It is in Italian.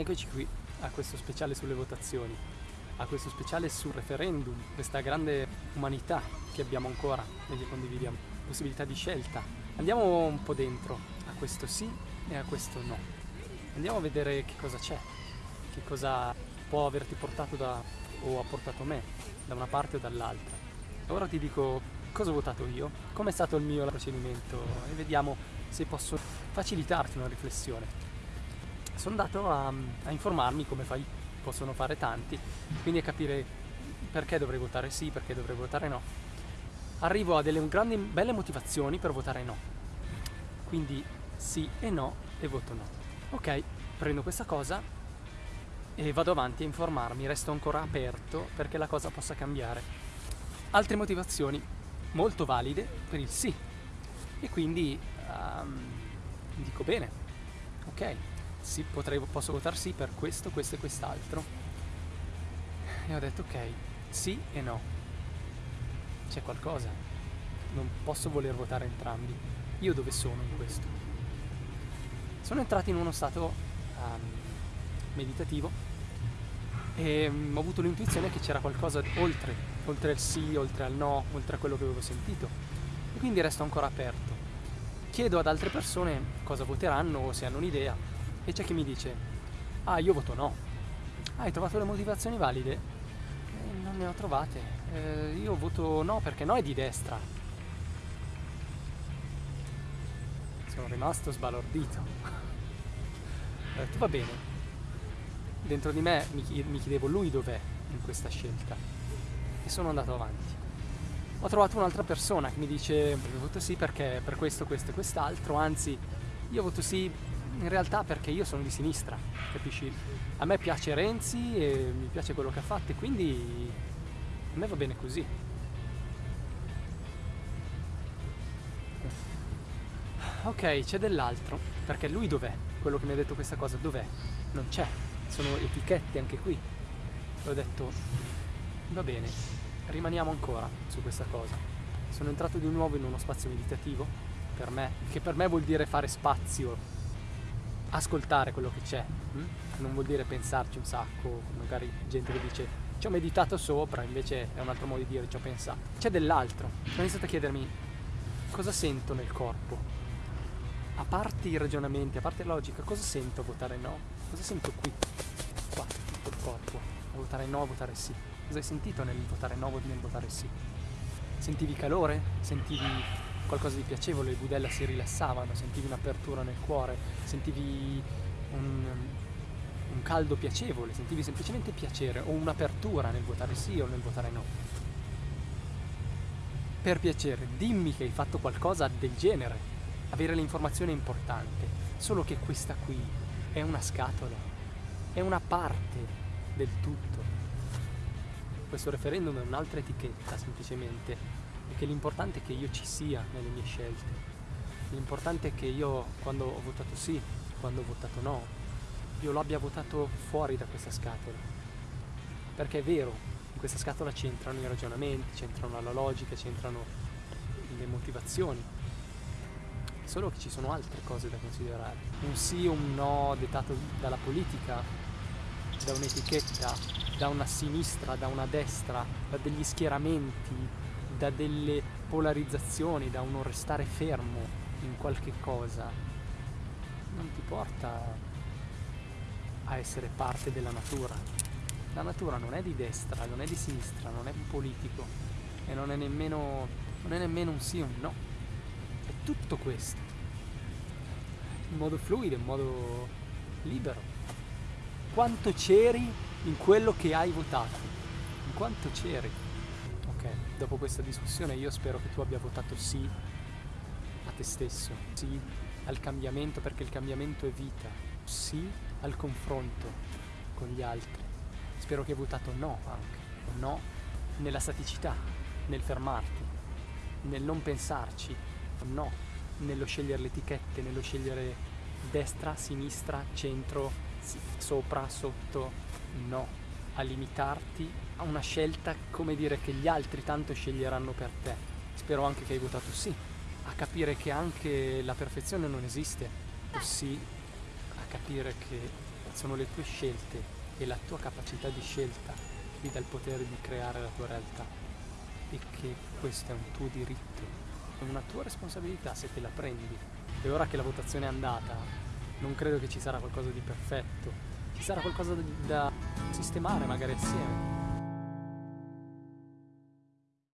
Eccoci qui a questo speciale sulle votazioni, a questo speciale sul referendum, questa grande umanità che abbiamo ancora e che condividiamo, possibilità di scelta. Andiamo un po' dentro a questo sì e a questo no. Andiamo a vedere che cosa c'è, che cosa può averti portato da, o ha portato me, da una parte o dall'altra. Ora ti dico cosa ho votato io, com'è stato il mio procedimento e vediamo se posso facilitarti una riflessione. Sono andato a, a informarmi come fai, possono fare tanti, quindi a capire perché dovrei votare sì, perché dovrei votare no. Arrivo a delle grandi belle motivazioni per votare no. Quindi sì e no e voto no. Ok, prendo questa cosa e vado avanti a informarmi, resto ancora aperto perché la cosa possa cambiare. Altre motivazioni molto valide per il sì. E quindi um, dico bene, ok, sì, potrei, posso votare sì per questo, questo e quest'altro. E ho detto ok, sì e no. C'è qualcosa. Non posso voler votare entrambi. Io dove sono in questo? Sono entrato in uno stato um, meditativo e um, ho avuto l'intuizione che c'era qualcosa oltre, oltre al sì, oltre al no, oltre a quello che avevo sentito. E quindi resto ancora aperto. Chiedo ad altre persone cosa voteranno o se hanno un'idea e c'è chi mi dice, ah io voto no. Ah, hai trovato le motivazioni valide? Eh, non ne ho trovate. Eh, io voto no perché no è di destra. Sono rimasto sbalordito. ho detto, va bene. Dentro di me mi, chiedevo lui dov'è in questa scelta. E sono andato avanti. Ho trovato un'altra persona che mi dice, voto sì perché per questo, questo e quest'altro, anzi io voto sì in realtà perché io sono di sinistra, capisci? A me piace Renzi e mi piace quello che ha fatto quindi a me va bene così. Ok, c'è dell'altro, perché lui dov'è? Quello che mi ha detto questa cosa, dov'è? Non c'è, sono etichette anche qui. E ho detto, va bene, rimaniamo ancora su questa cosa. Sono entrato di nuovo in uno spazio meditativo, per me, che per me vuol dire fare spazio ascoltare quello che c'è, hm? non vuol dire pensarci un sacco, magari gente che dice ci ho meditato sopra, invece è un altro modo di dire ci ho pensato. C'è dell'altro, ho iniziato a chiedermi cosa sento nel corpo, a parte i ragionamenti, a parte la logica, cosa sento a votare no? Cosa sento qui, qua, nel corpo, a votare no, a votare sì? Cosa hai sentito nel votare no, nel votare sì? Sentivi calore? Sentivi qualcosa di piacevole, le budella si rilassavano, sentivi un'apertura nel cuore, sentivi un, un caldo piacevole, sentivi semplicemente piacere o un'apertura nel votare sì o nel votare no. Per piacere, dimmi che hai fatto qualcosa del genere. Avere l'informazione è importante, solo che questa qui è una scatola, è una parte del tutto. Questo referendum è un'altra etichetta semplicemente che l'importante è che io ci sia nelle mie scelte. L'importante è che io quando ho votato sì, quando ho votato no, io lo abbia votato fuori da questa scatola. Perché è vero, in questa scatola c'entrano i ragionamenti, c'entrano la logica, c'entrano le motivazioni. Solo che ci sono altre cose da considerare. Un sì o un no dettato dalla politica, da un'etichetta, da una sinistra, da una destra, da degli schieramenti, da delle polarizzazioni, da uno restare fermo in qualche cosa, non ti porta a essere parte della natura. La natura non è di destra, non è di sinistra, non è politico e non è nemmeno, non è nemmeno un sì o un no. È tutto questo. In modo fluido, in modo libero. Quanto c'eri in quello che hai votato? In quanto c'eri? Dopo questa discussione io spero che tu abbia votato sì a te stesso, sì al cambiamento perché il cambiamento è vita, sì al confronto con gli altri. Spero che hai votato no anche, no nella staticità, nel fermarti, nel non pensarci, no nello scegliere le etichette, nello scegliere destra, sinistra, centro, sopra, sotto, no, a limitarti a una scelta, come dire, che gli altri tanto sceglieranno per te. Spero anche che hai votato sì, a capire che anche la perfezione non esiste, o sì, a capire che sono le tue scelte e la tua capacità di scelta che ti dà il potere di creare la tua realtà. E che questo è un tuo diritto, è una tua responsabilità se te la prendi. E ora che la votazione è andata, non credo che ci sarà qualcosa di perfetto, ci sarà qualcosa da sistemare magari assieme